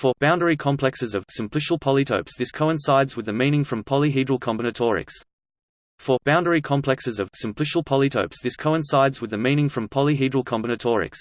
For boundary complexes of simplicial polytopes this coincides with the meaning from polyhedral combinatorics. For boundary complexes of simplicial polytopes this coincides with the meaning from polyhedral combinatorics.